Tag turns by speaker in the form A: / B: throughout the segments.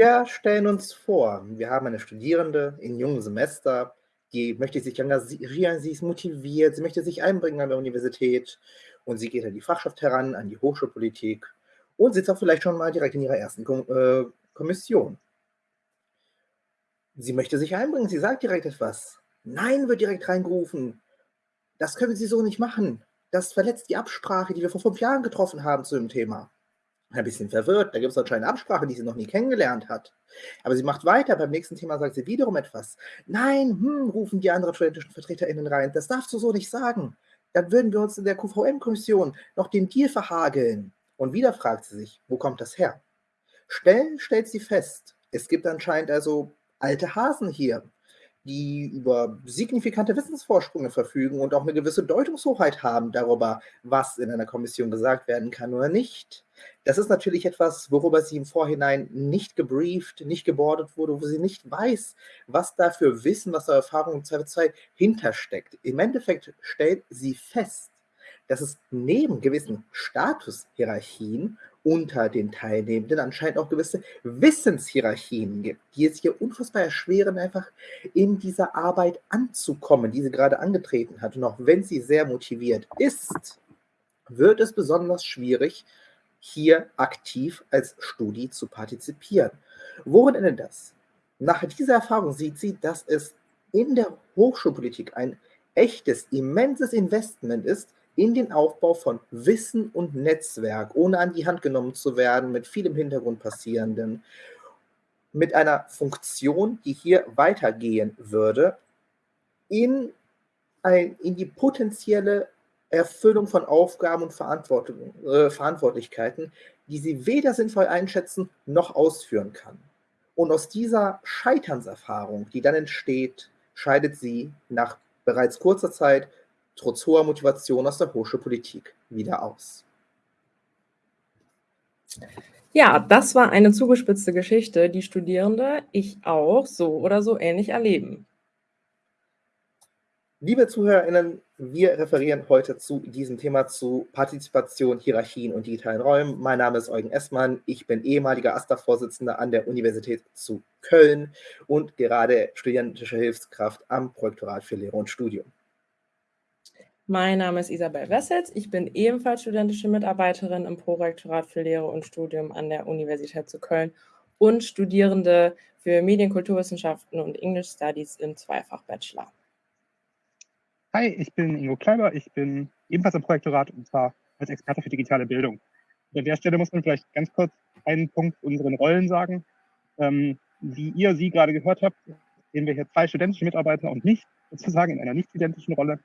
A: Wir stellen uns vor, wir haben eine Studierende in jungen Semester, die möchte sich engagieren, sie ist motiviert, sie möchte sich einbringen an der Universität und sie geht an die Fachschaft heran, an die Hochschulpolitik und sitzt auch vielleicht schon mal direkt in ihrer ersten äh, Kommission. Sie möchte sich einbringen, sie sagt direkt etwas. Nein, wird direkt reingerufen. Das können Sie so nicht machen. Das verletzt die Absprache, die wir vor fünf Jahren getroffen haben zu dem Thema. Ein bisschen verwirrt, da gibt es anscheinend eine Absprache, die sie noch nie kennengelernt hat. Aber sie macht weiter, beim nächsten Thema sagt sie wiederum etwas. Nein, hm, rufen die anderen studentischen VertreterInnen rein, das darfst du so nicht sagen. Dann würden wir uns in der QVM-Kommission noch den Deal verhageln. Und wieder fragt sie sich, wo kommt das her? Schnell stellt sie fest, es gibt anscheinend also alte Hasen hier, die über signifikante Wissensvorsprünge verfügen und auch eine gewisse Deutungshoheit haben darüber, was in einer Kommission gesagt werden kann oder nicht. Das ist natürlich etwas, worüber sie im Vorhinein nicht gebrieft, nicht gebordet wurde, wo sie nicht weiß, was da für Wissen, was da Erfahrung im Zweifelsfall hintersteckt. Im Endeffekt stellt sie fest, dass es neben gewissen Statushierarchien unter den Teilnehmenden anscheinend auch gewisse Wissenshierarchien gibt, die es hier unfassbar erschweren, einfach in dieser Arbeit anzukommen, die sie gerade angetreten hat. Und auch wenn sie sehr motiviert ist, wird es besonders schwierig, hier aktiv als Studi zu partizipieren. Worin endet das? Nach dieser Erfahrung sieht sie, dass es in der Hochschulpolitik ein echtes, immenses Investment ist, in den Aufbau von Wissen und Netzwerk, ohne an die Hand genommen zu werden, mit viel im Hintergrund passierenden, mit einer Funktion, die hier weitergehen würde, in, ein, in die potenzielle Erfüllung von Aufgaben und äh, Verantwortlichkeiten, die sie weder sinnvoll einschätzen noch ausführen kann. Und aus dieser Scheiternserfahrung, die dann entsteht, scheidet sie nach bereits kurzer Zeit trotz hoher Motivation aus der Hochschulpolitik wieder aus.
B: Ja, das war eine zugespitzte Geschichte, die Studierende, ich auch, so oder so ähnlich erleben.
A: Liebe ZuhörerInnen, wir referieren heute zu diesem Thema zu Partizipation, Hierarchien und digitalen Räumen. Mein Name ist Eugen Essmann, ich bin ehemaliger AStA-Vorsitzender an der Universität zu Köln und gerade studentische Hilfskraft am Projektorat für Lehre und Studium.
B: Mein Name ist Isabel Wessels. Ich bin ebenfalls studentische Mitarbeiterin im Prorektorat für Lehre und Studium an der Universität zu Köln und Studierende für Medienkulturwissenschaften und English Studies im Zweifach-Bachelor.
C: Hi, ich bin Ingo Kleiber. Ich bin ebenfalls im Projektorat und zwar als Experte für digitale Bildung. An der Stelle muss man vielleicht ganz kurz einen Punkt unseren Rollen sagen. Ähm, wie ihr sie gerade gehört habt, sehen wir hier zwei studentische Mitarbeiter und nicht sozusagen in einer nicht identischen Rolle.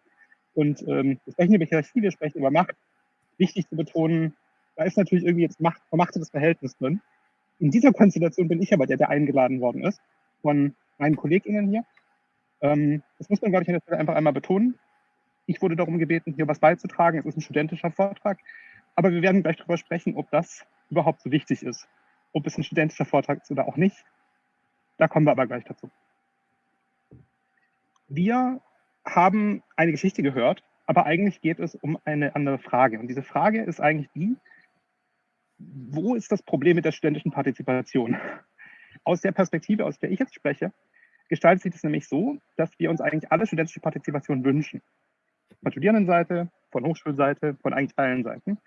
C: Und ähm, wir sprechen über Hierarchie, wir sprechen über Macht. Wichtig zu betonen, da ist natürlich irgendwie jetzt Macht, vermachtetes Verhältnis drin. In dieser Konstellation bin ich aber der, der eingeladen worden ist von meinen KollegInnen hier. Ähm, das muss man, glaube ich, an der Stelle einfach einmal betonen. Ich wurde darum gebeten, hier was beizutragen. Es ist ein studentischer Vortrag. Aber wir werden gleich darüber sprechen, ob das überhaupt so wichtig ist. Ob es ein studentischer Vortrag ist oder auch nicht. Da kommen wir aber gleich dazu. Wir haben eine Geschichte gehört, aber eigentlich geht es um eine andere Frage. Und diese Frage ist eigentlich die, wo ist das Problem mit der studentischen Partizipation? Aus der Perspektive, aus der ich jetzt spreche, gestaltet sich das nämlich so, dass wir uns eigentlich alle studentische Partizipation wünschen. Von Studierendenseite, von Hochschulseite, von eigentlich allen Seiten.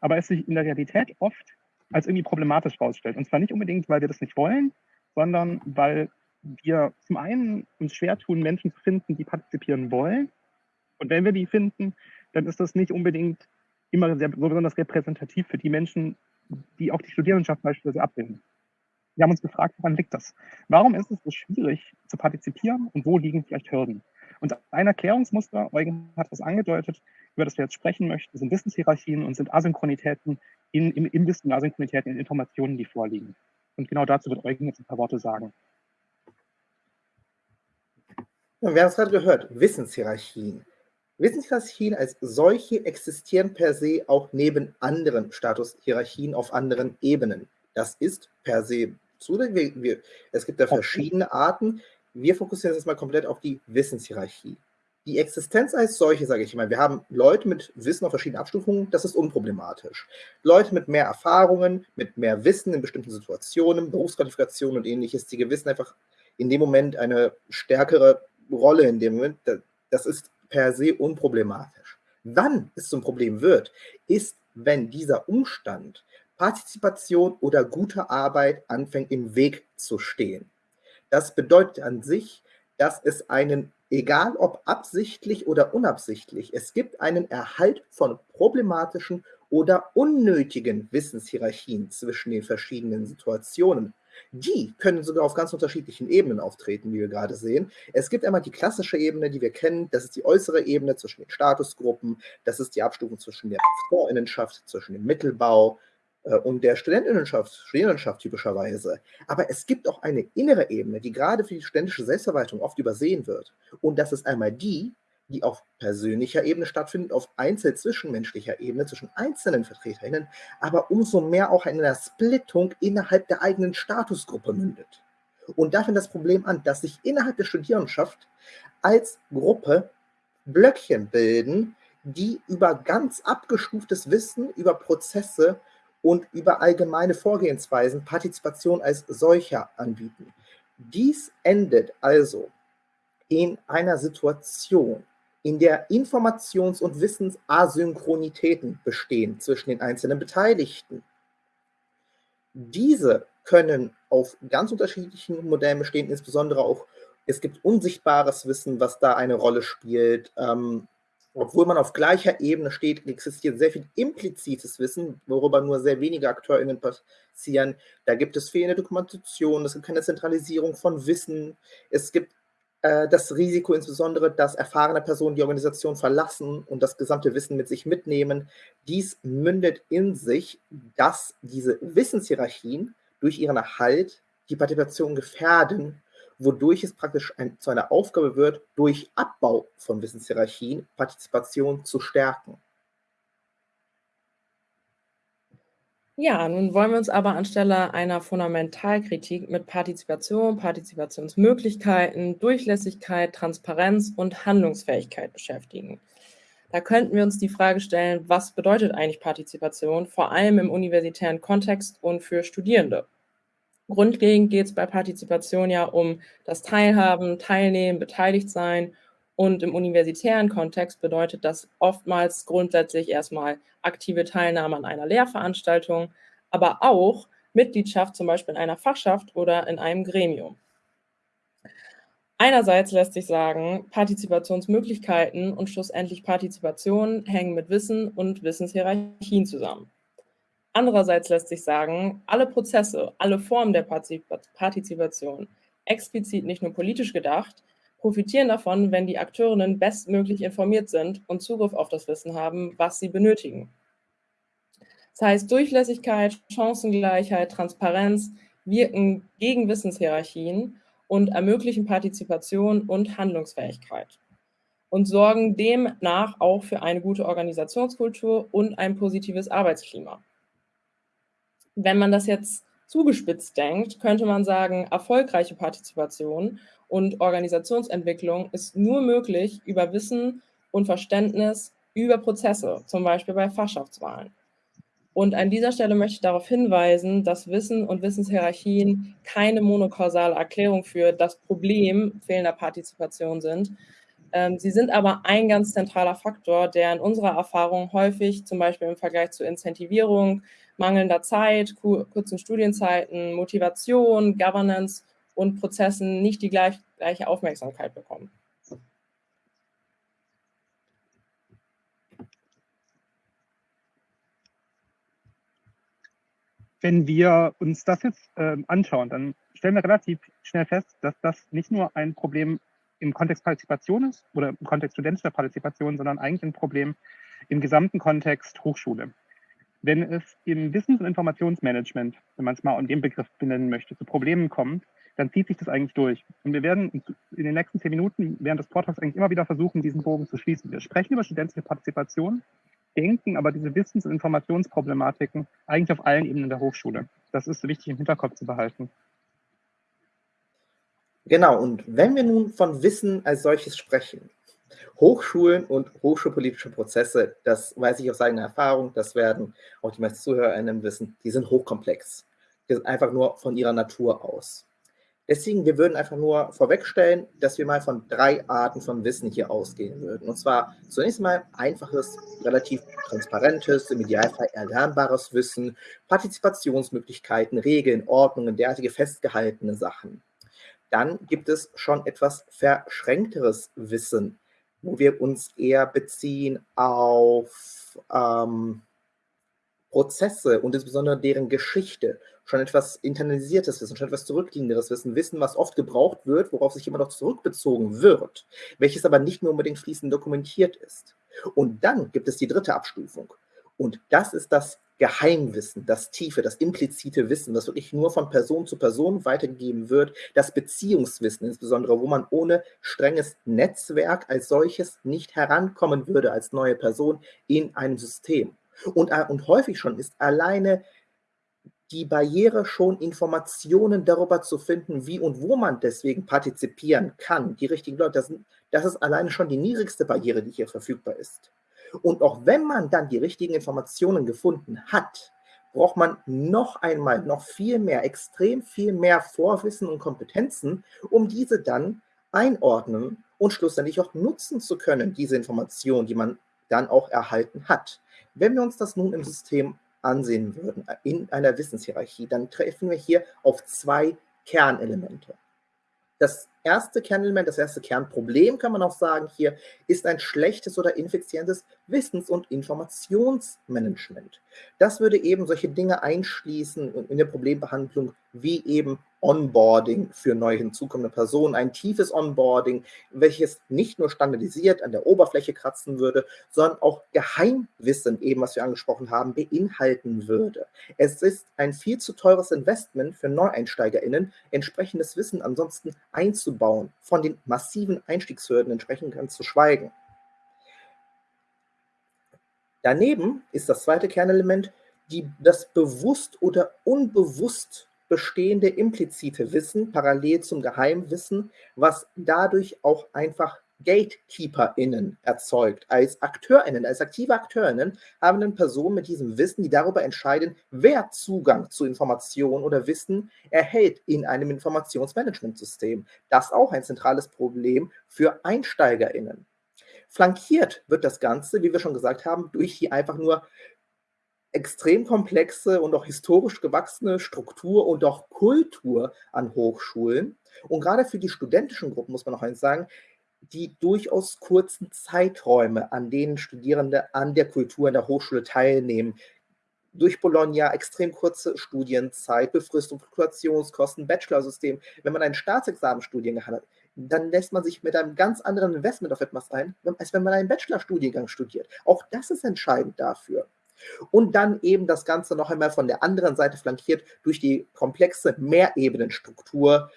C: Aber es sich in der Realität oft als irgendwie problematisch herausstellt. Und zwar nicht unbedingt, weil wir das nicht wollen, sondern weil wir zum einen uns schwer tun, Menschen zu finden, die partizipieren wollen. Und wenn wir die finden, dann ist das nicht unbedingt immer sehr, so besonders repräsentativ für die Menschen, die auch die Studierendenschaft beispielsweise abbilden. Wir haben uns gefragt, woran liegt das? Warum ist es so schwierig zu partizipieren und wo liegen vielleicht Hürden? Und ein Erklärungsmuster, Eugen hat das angedeutet, über das wir jetzt sprechen möchten, sind Wissenshierarchien und sind Asynchronitäten in, im, im Wissen, Asynchronitäten in Informationen, die vorliegen. Und genau dazu wird Eugen jetzt ein paar Worte sagen.
A: Wir haben es gerade gehört, Wissenshierarchien. Wissenshierarchien als solche existieren per se auch neben anderen Statushierarchien auf anderen Ebenen. Das ist per se zulässig. Es gibt da verschiedene Arten. Wir fokussieren jetzt mal komplett auf die Wissenshierarchie. die Existenz als solche, sage ich immer, wir haben Leute mit Wissen auf verschiedenen Abstufungen, das ist unproblematisch. Leute mit mehr Erfahrungen, mit mehr Wissen in bestimmten Situationen, Berufsqualifikationen und ähnliches, die gewissen einfach in dem Moment eine stärkere Rolle in dem Moment, das ist per se unproblematisch. Wann es zum Problem wird, ist, wenn dieser Umstand Partizipation oder gute Arbeit anfängt im Weg zu stehen. Das bedeutet an sich, dass es einen, egal ob absichtlich oder unabsichtlich, es gibt einen Erhalt von problematischen oder unnötigen Wissenshierarchien zwischen den verschiedenen Situationen. Die können sogar auf ganz unterschiedlichen Ebenen auftreten, wie wir gerade sehen. Es gibt einmal die klassische Ebene, die wir kennen. Das ist die äußere Ebene zwischen den Statusgruppen. Das ist die Abstufung zwischen der Professorinnenschaft, zwischen dem Mittelbau, äh, und der Studentinnenschaft, Studierendenschaft typischerweise. Aber es gibt auch eine innere Ebene, die gerade für die studentische Selbstverwaltung oft übersehen wird. Und das ist einmal die, die auf persönlicher Ebene stattfindet, auf einzel-zwischenmenschlicher Ebene zwischen einzelnen VertreterInnen, aber umso mehr auch in einer Splittung innerhalb der eigenen Statusgruppe mündet. Und da fängt das Problem an, dass sich innerhalb der Studierendenschaft als Gruppe Blöckchen bilden, die über ganz abgestuftes Wissen, über Prozesse und über allgemeine Vorgehensweisen Partizipation als solcher anbieten. Dies endet also in einer Situation, in der Informations- und Wissensasynchronitäten bestehen zwischen den einzelnen Beteiligten. Diese können auf ganz unterschiedlichen Modellen bestehen, insbesondere auch, es gibt unsichtbares Wissen, was da eine Rolle spielt. Ähm, obwohl man auf gleicher Ebene steht, existiert sehr viel implizites Wissen, worüber nur sehr wenige AkteurInnen passieren. Da gibt es fehlende Dokumentation, es gibt keine Zentralisierung von Wissen, es gibt äh, das Risiko insbesondere, dass erfahrene Personen die Organisation verlassen und das gesamte Wissen mit sich mitnehmen. Dies mündet in sich, dass diese Wissenshierarchien durch ihren Erhalt die Partizipation gefährden wodurch es praktisch ein, zu einer Aufgabe wird, durch Abbau von Wissenshierarchien Partizipation zu stärken.
B: Ja, nun wollen wir uns aber anstelle einer Fundamentalkritik mit Partizipation, Partizipationsmöglichkeiten, Durchlässigkeit, Transparenz und Handlungsfähigkeit beschäftigen. Da könnten wir uns die Frage stellen, was bedeutet eigentlich Partizipation, vor allem im universitären Kontext und für Studierende? Grundlegend geht es bei Partizipation ja um das Teilhaben, Teilnehmen, beteiligt sein. Und im universitären Kontext bedeutet das oftmals grundsätzlich erstmal aktive Teilnahme an einer Lehrveranstaltung, aber auch Mitgliedschaft zum Beispiel in einer Fachschaft oder in einem Gremium. Einerseits lässt sich sagen, Partizipationsmöglichkeiten und schlussendlich Partizipation hängen mit Wissen und Wissenshierarchien zusammen. Andererseits lässt sich sagen, alle Prozesse, alle Formen der Partizipation, explizit nicht nur politisch gedacht, profitieren davon, wenn die Akteurinnen bestmöglich informiert sind und Zugriff auf das Wissen haben, was sie benötigen. Das heißt, Durchlässigkeit, Chancengleichheit, Transparenz wirken gegen Wissenshierarchien und ermöglichen Partizipation und Handlungsfähigkeit und sorgen demnach auch für eine gute Organisationskultur und ein positives Arbeitsklima. Wenn man das jetzt zugespitzt denkt, könnte man sagen, erfolgreiche Partizipation und Organisationsentwicklung ist nur möglich über Wissen und Verständnis über Prozesse, zum Beispiel bei Fachschaftswahlen. Und an dieser Stelle möchte ich darauf hinweisen, dass Wissen und Wissenshierarchien keine monokausale Erklärung für das Problem fehlender Partizipation sind. Ähm, sie sind aber ein ganz zentraler Faktor, der in unserer Erfahrung häufig, zum Beispiel im Vergleich zur Incentivierung, mangelnder Zeit, kurzen Studienzeiten, Motivation, Governance und Prozessen nicht die gleich, gleiche Aufmerksamkeit bekommen.
C: Wenn wir uns das jetzt äh, anschauen, dann stellen wir relativ schnell fest, dass das nicht nur ein Problem im Kontext Partizipation ist oder im Kontext studentischer Partizipation, sondern eigentlich ein Problem im gesamten Kontext Hochschule wenn es im Wissens- und Informationsmanagement, wenn man es mal in dem Begriff benennen möchte, zu Problemen kommt, dann zieht sich das eigentlich durch. Und wir werden in den nächsten zehn Minuten während des Vortrags eigentlich immer wieder versuchen, diesen Bogen zu schließen. Wir sprechen über studentische Partizipation, denken aber diese Wissens- und Informationsproblematiken eigentlich auf allen Ebenen der Hochschule. Das ist wichtig im Hinterkopf zu behalten.
A: Genau, und wenn wir nun von Wissen als solches sprechen, Hochschulen und hochschulpolitische Prozesse, das weiß ich aus eigener Erfahrung, das werden auch die meisten ZuhörerInnen wissen, die sind hochkomplex. Die sind einfach nur von ihrer Natur aus. Deswegen, wir würden einfach nur vorwegstellen, dass wir mal von drei Arten von Wissen hier ausgehen würden. Und zwar zunächst mal einfaches, relativ transparentes, im Idealfall erlernbares Wissen, Partizipationsmöglichkeiten, Regeln, Ordnungen, derartige festgehaltene Sachen. Dann gibt es schon etwas verschränkteres Wissen, wo wir uns eher beziehen auf ähm, Prozesse und insbesondere deren Geschichte, schon etwas internalisiertes Wissen, schon etwas zurückliegenderes Wissen, Wissen, was oft gebraucht wird, worauf sich immer noch zurückbezogen wird, welches aber nicht mehr unbedingt fließend dokumentiert ist. Und dann gibt es die dritte Abstufung. Und das ist das Geheimwissen, das tiefe, das implizite Wissen, das wirklich nur von Person zu Person weitergegeben wird, das Beziehungswissen insbesondere, wo man ohne strenges Netzwerk als solches nicht herankommen würde als neue Person in einem System. Und, äh, und häufig schon ist alleine die Barriere schon Informationen darüber zu finden, wie und wo man deswegen partizipieren kann, die richtigen Leute, das, das ist alleine schon die niedrigste Barriere, die hier verfügbar ist. Und auch wenn man dann die richtigen Informationen gefunden hat, braucht man noch einmal, noch viel mehr, extrem viel mehr Vorwissen und Kompetenzen, um diese dann einordnen und schlussendlich auch nutzen zu können, diese Informationen, die man dann auch erhalten hat. Wenn wir uns das nun im System ansehen würden, in einer Wissenshierarchie, dann treffen wir hier auf zwei Kernelemente. Das erste Kernelement, das erste Kernproblem, kann man auch sagen, hier ist ein schlechtes oder ineffizientes Wissens- und Informationsmanagement. Das würde eben solche Dinge einschließen in der Problembehandlung wie eben Onboarding für neu hinzukommende Personen, ein tiefes Onboarding, welches nicht nur standardisiert an der Oberfläche kratzen würde, sondern auch Geheimwissen, eben was wir angesprochen haben, beinhalten würde. Es ist ein viel zu teures Investment für NeueinsteigerInnen, entsprechendes Wissen ansonsten einzubauen, von den massiven Einstiegshürden entsprechend ganz zu schweigen. Daneben ist das zweite Kernelement die, das bewusst oder unbewusst bestehende implizite Wissen parallel zum Geheimwissen, was dadurch auch einfach GatekeeperInnen erzeugt. Als AkteurInnen, als aktive AkteurInnen haben dann Personen mit diesem Wissen, die darüber entscheiden, wer Zugang zu Informationen oder Wissen erhält in einem Informationsmanagementsystem. Das ist auch ein zentrales Problem für EinsteigerInnen. Flankiert wird das Ganze, wie wir schon gesagt haben, durch die einfach nur extrem komplexe und auch historisch gewachsene Struktur und auch Kultur an Hochschulen. Und gerade für die studentischen Gruppen muss man noch eins sagen, die durchaus kurzen Zeiträume, an denen Studierende an der Kultur in der Hochschule teilnehmen. Durch Bologna extrem kurze Studienzeit, Befristung, Fluktuationskosten, Bachelorsystem. Wenn man einen Staatsexamenstudiengang hat, dann lässt man sich mit einem ganz anderen Investment auf etwas ein, als wenn man einen Bachelorstudiengang studiert. Auch das ist entscheidend dafür. Und dann eben das Ganze noch einmal von der anderen Seite flankiert durch die komplexe Mehrebenenstruktur,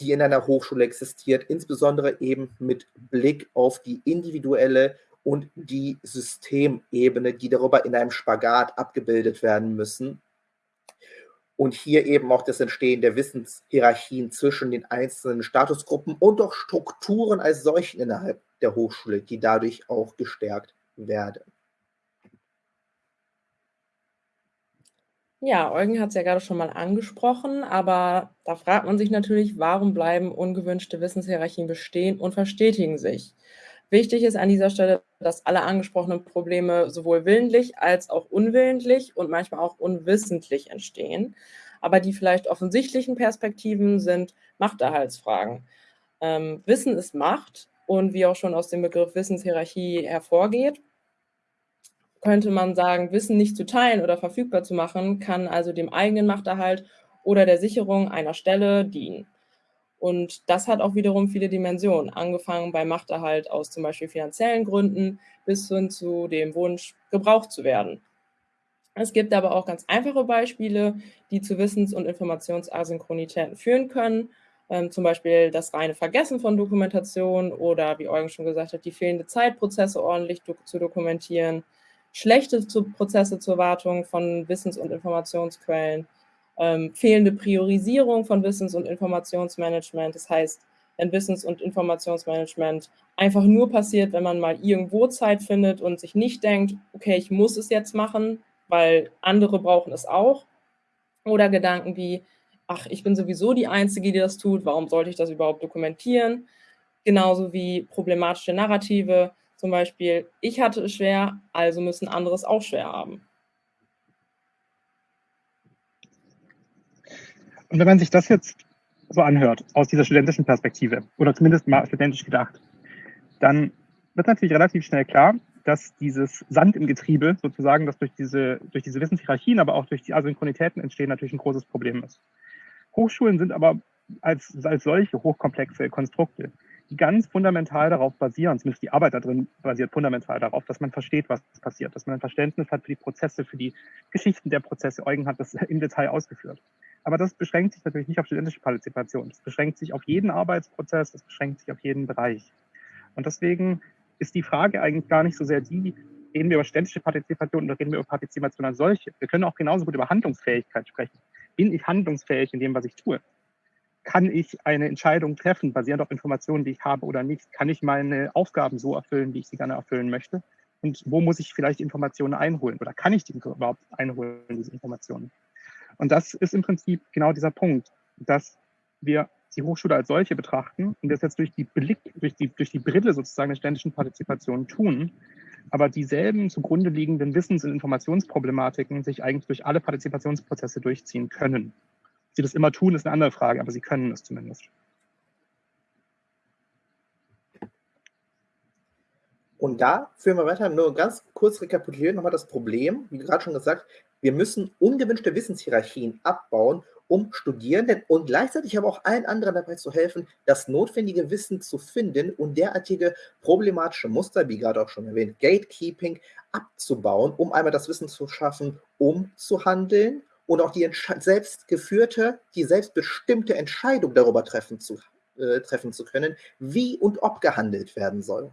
A: die in einer Hochschule existiert, insbesondere eben mit Blick auf die individuelle und die Systemebene, die darüber in einem Spagat abgebildet werden müssen. Und hier eben auch das Entstehen der Wissenshierarchien zwischen den einzelnen Statusgruppen und auch Strukturen als solchen innerhalb der Hochschule, die dadurch auch gestärkt werden.
B: Ja, Eugen hat es ja gerade schon mal angesprochen, aber da fragt man sich natürlich, warum bleiben ungewünschte Wissenshierarchien bestehen und verstetigen sich? Wichtig ist an dieser Stelle, dass alle angesprochenen Probleme sowohl willentlich als auch unwillentlich und manchmal auch unwissentlich entstehen. Aber die vielleicht offensichtlichen Perspektiven sind Machterhaltsfragen. Ähm, Wissen ist Macht und wie auch schon aus dem Begriff Wissenshierarchie hervorgeht, könnte man sagen, Wissen nicht zu teilen oder verfügbar zu machen, kann also dem eigenen Machterhalt oder der Sicherung einer Stelle dienen. Und das hat auch wiederum viele Dimensionen, angefangen bei Machterhalt aus zum Beispiel finanziellen Gründen bis hin zu dem Wunsch, gebraucht zu werden. Es gibt aber auch ganz einfache Beispiele, die zu Wissens- und Informationsasynchronitäten führen können. Ähm, zum Beispiel das reine Vergessen von Dokumentation oder, wie Eugen schon gesagt hat, die fehlende Zeit, Prozesse ordentlich do zu dokumentieren, schlechte zu Prozesse zur Wartung von Wissens- und Informationsquellen, ähm, fehlende Priorisierung von Wissens- und Informationsmanagement. Das heißt, wenn Wissens- und Informationsmanagement einfach nur passiert, wenn man mal irgendwo Zeit findet und sich nicht denkt, okay, ich muss es jetzt machen, weil andere brauchen es auch. Oder Gedanken wie, ach, ich bin sowieso die Einzige, die das tut, warum sollte ich das überhaupt dokumentieren? Genauso wie problematische Narrative, zum Beispiel, ich hatte es schwer, also müssen andere es auch schwer haben.
C: Und wenn man sich das jetzt so anhört, aus dieser studentischen Perspektive, oder zumindest mal studentisch gedacht, dann wird natürlich relativ schnell klar, dass dieses Sand im Getriebe sozusagen, das durch diese, durch diese Wissenshierarchien, aber auch durch die Asynchronitäten entstehen, natürlich ein großes Problem ist. Hochschulen sind aber als, als solche hochkomplexe Konstrukte, die ganz fundamental darauf basieren, zumindest die Arbeit da drin basiert fundamental darauf, dass man versteht, was passiert, dass man ein Verständnis hat für die Prozesse, für die Geschichten der Prozesse. Eugen hat das im Detail ausgeführt. Aber das beschränkt sich natürlich nicht auf studentische Partizipation. Das beschränkt sich auf jeden Arbeitsprozess, das beschränkt sich auf jeden Bereich. Und deswegen ist die Frage eigentlich gar nicht so sehr die, reden wir über studentische Partizipation oder reden wir über Partizipation als solche. Wir können auch genauso gut über Handlungsfähigkeit sprechen. Bin ich handlungsfähig in dem, was ich tue? Kann ich eine Entscheidung treffen, basierend auf Informationen, die ich habe oder nicht? Kann ich meine Aufgaben so erfüllen, wie ich sie gerne erfüllen möchte? Und wo muss ich vielleicht Informationen einholen? Oder kann ich die überhaupt einholen, diese Informationen? Und das ist im Prinzip genau dieser Punkt, dass wir die Hochschule als solche betrachten und das jetzt durch die Blick, durch die, durch die Brille sozusagen der ständischen Partizipation tun, aber dieselben zugrunde liegenden Wissens- und Informationsproblematiken sich eigentlich durch alle Partizipationsprozesse durchziehen können. Sie das immer tun, ist eine andere Frage, aber sie können es zumindest.
A: Und da führen wir weiter, nur ganz kurz rekapitulieren nochmal das Problem, wie gerade schon gesagt, wir müssen ungewünschte Wissenshierarchien abbauen, um Studierenden und gleichzeitig aber auch allen anderen dabei zu helfen, das notwendige Wissen zu finden und derartige problematische Muster, wie gerade auch schon erwähnt, Gatekeeping, abzubauen, um einmal das Wissen zu schaffen, um zu handeln und auch die selbstgeführte, die selbstbestimmte Entscheidung darüber treffen zu, äh, treffen zu können, wie und ob gehandelt werden soll.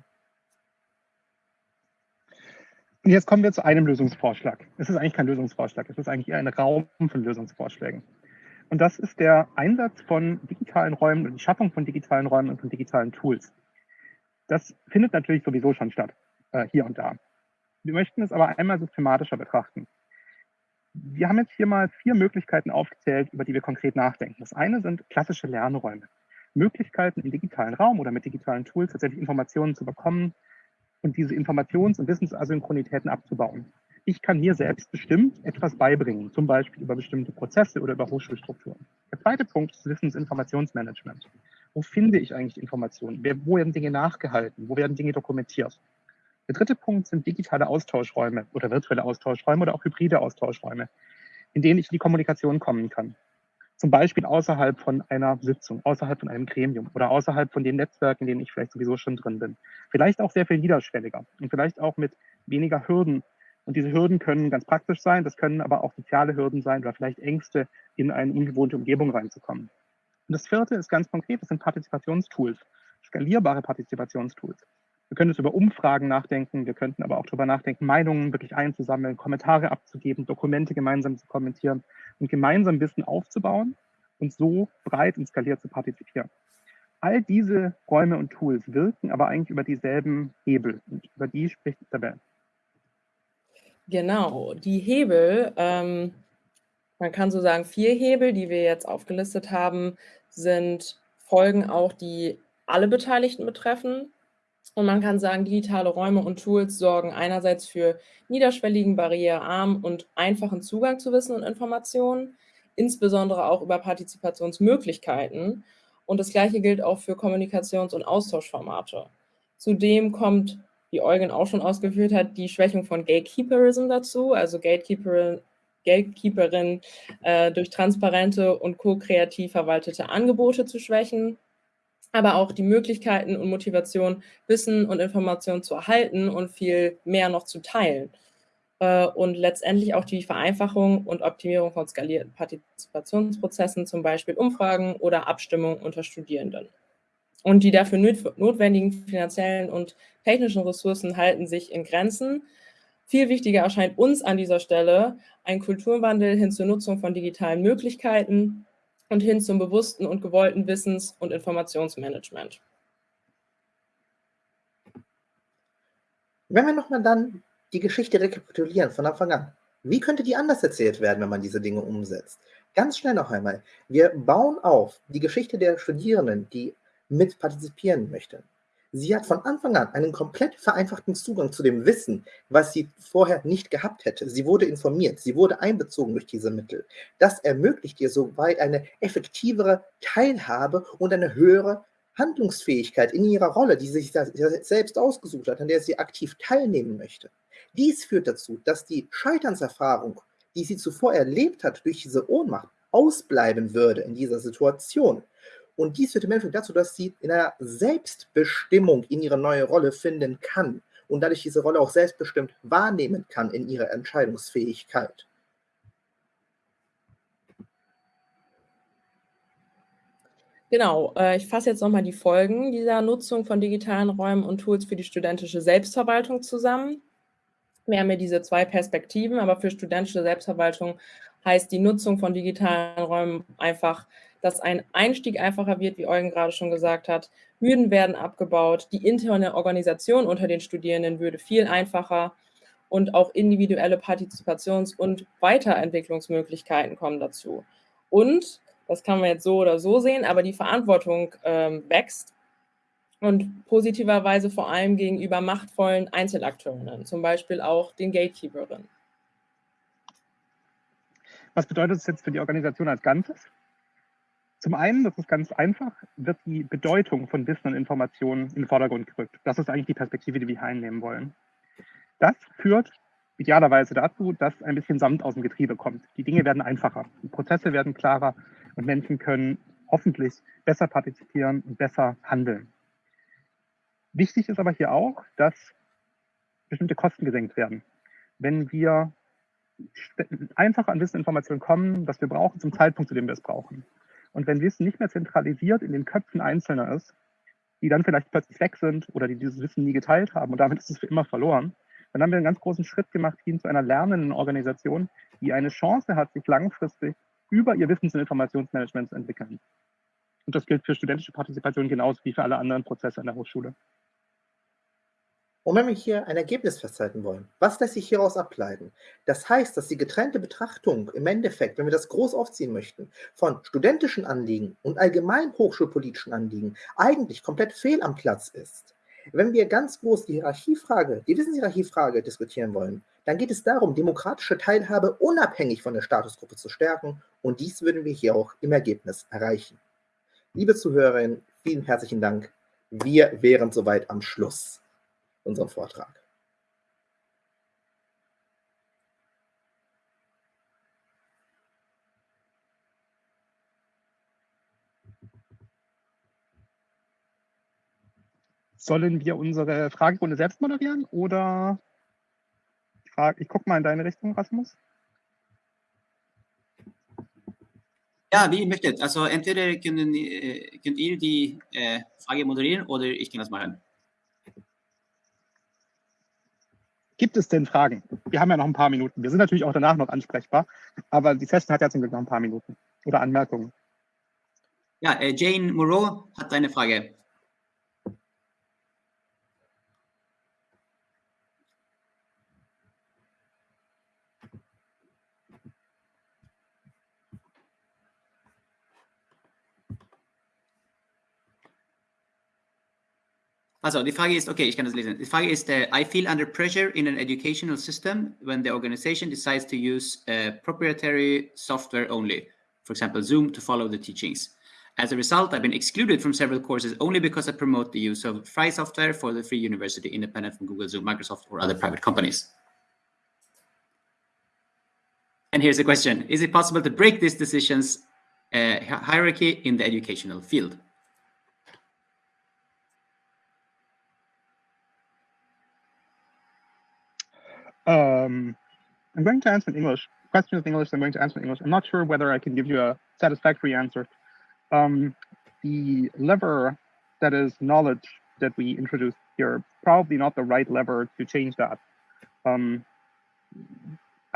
C: Und jetzt kommen wir zu einem Lösungsvorschlag. Es ist eigentlich kein Lösungsvorschlag, es ist eigentlich eher ein Raum von Lösungsvorschlägen. Und das ist der Einsatz von digitalen Räumen und die Schaffung von digitalen Räumen und von digitalen Tools. Das findet natürlich sowieso schon statt, äh, hier und da. Wir möchten es aber einmal systematischer betrachten. Wir haben jetzt hier mal vier Möglichkeiten aufgezählt, über die wir konkret nachdenken. Das eine sind klassische Lernräume. Möglichkeiten im digitalen Raum oder mit digitalen Tools tatsächlich Informationen zu bekommen und diese Informations- und Wissensasynchronitäten abzubauen. Ich kann mir selbst bestimmt etwas beibringen, zum Beispiel über bestimmte Prozesse oder über Hochschulstrukturen. Der zweite Punkt ist Wissensinformationsmanagement. Wo finde ich eigentlich Informationen? Wo werden Dinge nachgehalten? Wo werden Dinge dokumentiert? Der dritte Punkt sind digitale Austauschräume oder virtuelle Austauschräume oder auch hybride Austauschräume, in denen ich in die Kommunikation kommen kann. Zum Beispiel außerhalb von einer Sitzung, außerhalb von einem Gremium oder außerhalb von den Netzwerken, in denen ich vielleicht sowieso schon drin bin. Vielleicht auch sehr viel niederschwelliger und vielleicht auch mit weniger Hürden und diese Hürden können ganz praktisch sein, das können aber auch soziale Hürden sein oder vielleicht Ängste, in eine ungewohnte Umgebung reinzukommen. Und das vierte ist ganz konkret, das sind Partizipationstools, skalierbare Partizipationstools. Wir können jetzt über Umfragen nachdenken, wir könnten aber auch darüber nachdenken, Meinungen wirklich einzusammeln, Kommentare abzugeben, Dokumente gemeinsam zu kommentieren und gemeinsam Wissen aufzubauen und so breit und skaliert zu partizipieren. All diese Räume und Tools wirken aber eigentlich über dieselben Hebel und über die spricht Isabel.
B: Genau, die Hebel, ähm, man kann so sagen, vier Hebel, die wir jetzt aufgelistet haben, sind Folgen auch, die alle Beteiligten betreffen. Und man kann sagen, digitale Räume und Tools sorgen einerseits für niederschwelligen, barrierearmen und einfachen Zugang zu Wissen und Informationen, insbesondere auch über Partizipationsmöglichkeiten. Und das Gleiche gilt auch für Kommunikations- und Austauschformate. Zudem kommt wie Eugen auch schon ausgeführt hat, die Schwächung von Gatekeeperism dazu, also Gatekeeperin, Gatekeeperin äh, durch transparente und ko-kreativ verwaltete Angebote zu schwächen, aber auch die Möglichkeiten und Motivation, Wissen und Informationen zu erhalten und viel mehr noch zu teilen. Äh, und letztendlich auch die Vereinfachung und Optimierung von skalierten Partizipationsprozessen, zum Beispiel Umfragen oder Abstimmungen unter Studierenden. Und die dafür notwendigen finanziellen und technischen Ressourcen halten sich in Grenzen. Viel wichtiger erscheint uns an dieser Stelle ein Kulturwandel hin zur Nutzung von digitalen Möglichkeiten, und hin zum bewussten und gewollten Wissens- und Informationsmanagement.
A: Wenn wir nochmal dann die Geschichte rekapitulieren von Anfang an, wie könnte die anders erzählt werden, wenn man diese Dinge umsetzt? Ganz schnell noch einmal. Wir bauen auf die Geschichte der Studierenden, die mit partizipieren möchten. Sie hat von Anfang an einen komplett vereinfachten Zugang zu dem Wissen, was sie vorher nicht gehabt hätte. Sie wurde informiert, sie wurde einbezogen durch diese Mittel. Das ermöglicht ihr soweit eine effektivere Teilhabe und eine höhere Handlungsfähigkeit in ihrer Rolle, die sie sich selbst ausgesucht hat, an der sie aktiv teilnehmen möchte. Dies führt dazu, dass die Scheiternserfahrung, die sie zuvor erlebt hat durch diese Ohnmacht, ausbleiben würde in dieser Situation. Und dies führt im Endeffekt dazu, dass sie in einer Selbstbestimmung in ihre neue Rolle finden kann und dadurch diese Rolle auch selbstbestimmt wahrnehmen kann in ihrer Entscheidungsfähigkeit.
B: Genau, äh, ich fasse jetzt nochmal die Folgen dieser Nutzung von digitalen Räumen und Tools für die studentische Selbstverwaltung zusammen. Wir haben ja diese zwei Perspektiven, aber für studentische Selbstverwaltung heißt die Nutzung von digitalen Räumen einfach dass ein Einstieg einfacher wird, wie Eugen gerade schon gesagt hat. Hürden werden abgebaut, die interne Organisation unter den Studierenden würde viel einfacher und auch individuelle Partizipations- und Weiterentwicklungsmöglichkeiten kommen dazu. Und, das kann man jetzt so oder so sehen, aber die Verantwortung ähm, wächst und positiverweise vor allem gegenüber machtvollen Einzelakteurinnen, zum Beispiel auch den Gatekeeperinnen.
C: Was bedeutet es jetzt für die Organisation als Ganzes? Zum einen, das ist ganz einfach, wird die Bedeutung von Wissen und Informationen in den Vordergrund gerückt. Das ist eigentlich die Perspektive, die wir hier einnehmen wollen. Das führt idealerweise dazu, dass ein bisschen Samt aus dem Getriebe kommt. Die Dinge werden einfacher, die Prozesse werden klarer und Menschen können hoffentlich besser partizipieren und besser handeln. Wichtig ist aber hier auch, dass bestimmte Kosten gesenkt werden. Wenn wir einfach an Wissen und Informationen kommen, das wir brauchen, zum Zeitpunkt, zu dem wir es brauchen, und wenn Wissen nicht mehr zentralisiert in den Köpfen Einzelner ist, die dann vielleicht plötzlich weg sind oder die dieses Wissen nie geteilt haben und damit ist es für immer verloren, dann haben wir einen ganz großen Schritt gemacht hin zu einer lernenden Organisation, die eine Chance hat, sich langfristig über ihr Wissens- und Informationsmanagement zu entwickeln. Und das gilt für studentische Partizipation genauso wie für alle anderen Prozesse an der Hochschule.
A: Und wenn wir hier ein Ergebnis festhalten wollen, was lässt sich hieraus ableiten? Das heißt, dass die getrennte Betrachtung im Endeffekt, wenn wir das groß aufziehen möchten, von studentischen Anliegen und allgemein hochschulpolitischen Anliegen eigentlich komplett fehl am Platz ist. Wenn wir ganz groß die Hierarchiefrage, die Wissenshierarchiefrage diskutieren wollen, dann geht es darum, demokratische Teilhabe unabhängig von der Statusgruppe zu stärken und dies würden wir hier auch im Ergebnis erreichen. Liebe Zuhörerinnen, vielen herzlichen Dank. Wir wären soweit am Schluss unserem Vortrag.
C: Sollen wir unsere Fragerunde selbst moderieren oder ich, frage, ich gucke mal in deine Richtung, Rasmus?
D: Ja, wie ihr möchtet. Also entweder können, äh, könnt ihr die äh, Frage moderieren oder ich kann das machen.
C: Gibt es denn Fragen? Wir haben ja noch ein paar Minuten. Wir sind natürlich auch danach noch ansprechbar, aber die Session hat ja zum Glück noch ein paar Minuten. Oder Anmerkungen.
D: Ja, äh, Jane Moreau hat eine Frage. Also die Frage ist, okay, ich kann das lesen. Die Frage ist, uh, I feel under pressure in an educational system when the organization decides to use uh, proprietary software only, for example, Zoom, to follow the teachings. As a result, I've been excluded from several courses only because I promote the use of free software for the free university, independent from Google, Zoom, Microsoft, or other private companies. And here's a question. Is it possible to break this decisions uh, hierarchy in the educational field?
C: Um, I'm going to answer in English. Question is in English, I'm going to answer in English. I'm not sure whether I can give you a satisfactory answer. Um, the lever that is knowledge that we introduced here, probably not the right lever to change that. Um,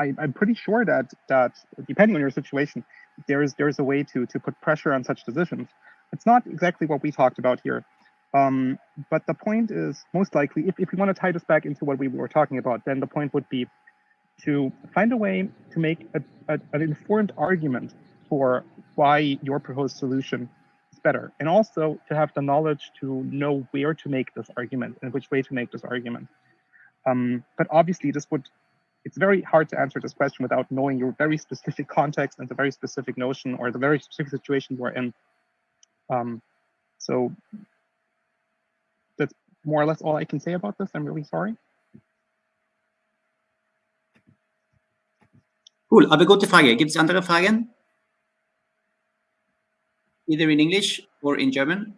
C: I, am pretty sure that that depending on your situation, there's there's a way to to put pressure on such decisions. It's not exactly what we talked about here. Um, but the point is most likely, if, if we want to tie this back into what we were talking about, then the point would be to find a way to make a, a, an informed argument for why your proposed solution is better. And also to have the knowledge to know where to make this argument and which way to make this argument. Um, but obviously this would, it's very hard to answer this question without knowing your very specific context and the very specific notion or the very specific situation we're in. Um, so more or less all I can say about this. I'm really sorry.
D: Cool, aber gute Frage. Gibt es andere Fragen? Either in English or in German?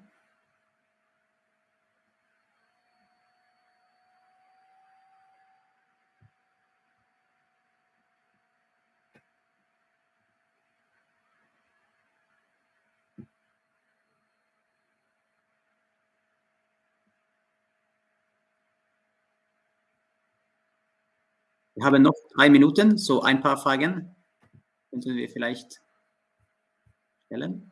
D: Wir haben noch drei Minuten, so ein paar Fragen könnten wir vielleicht stellen.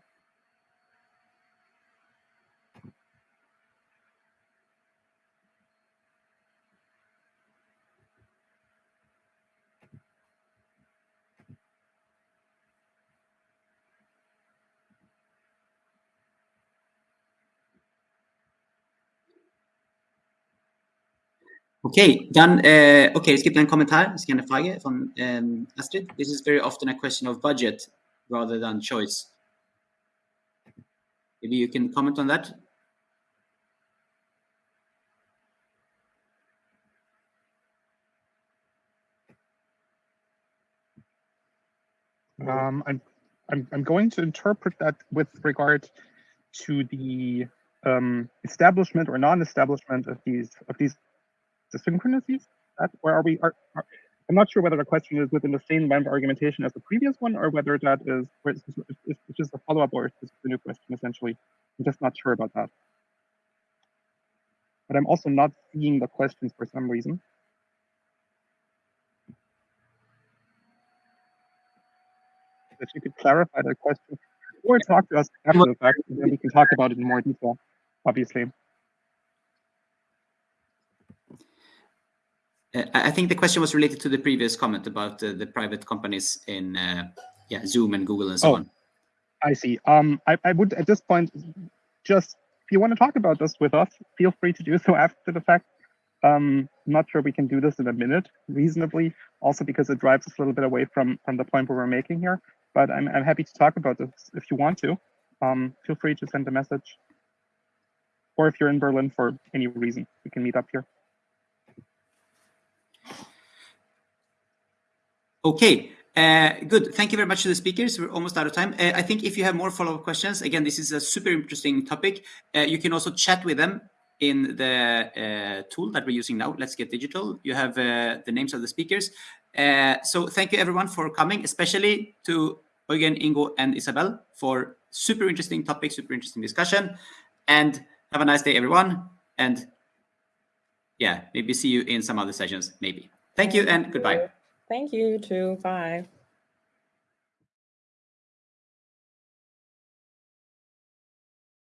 D: Okay, dann, äh, okay, es gibt einen Kommentar, es gibt eine Frage von ähm, Astrid. This is very often a question of budget rather than choice. Maybe you can comment on that.
C: Um, I'm, I'm, I'm going to interpret that with regard to the um, establishment or non-establishment of these of these synchronicities. That, or are we? Are, are, I'm not sure whether the question is within the same line of argumentation as the previous one, or whether that is it's just a follow-up or it's just a new question. Essentially, I'm just not sure about that. But I'm also not seeing the questions for some reason. If you could clarify the question or talk to us after the fact, and then we can talk about it in more detail, obviously.
D: I think the question was related to the previous comment about uh, the private companies in uh, yeah, Zoom and Google and so
C: Oh.
D: on.
C: I see. Um, I, I would at this point just if you want to talk about this with us, feel free to do so after the fact. Um, I'm not sure we can do this in a minute reasonably, also because it drives us a little bit away from from the point where we're making here. But I'm I'm happy to talk about this if you want to. Um, feel free to send a message, or if you're in Berlin for any reason, we can meet up here.
D: Okay, uh, good. Thank you very much to the speakers. We're almost out of time. Uh, I think if you have more follow-up questions, again, this is a super interesting topic. Uh, you can also chat with them in the uh, tool that we're using now, Let's Get Digital. You have uh, the names of the speakers. Uh, so thank you everyone for coming, especially to Eugen, Ingo, and Isabel for super interesting topic, super interesting discussion. And have a nice day, everyone. And yeah, maybe see you in some other sessions, maybe. Thank you and goodbye.
B: Thank you, too. Bye.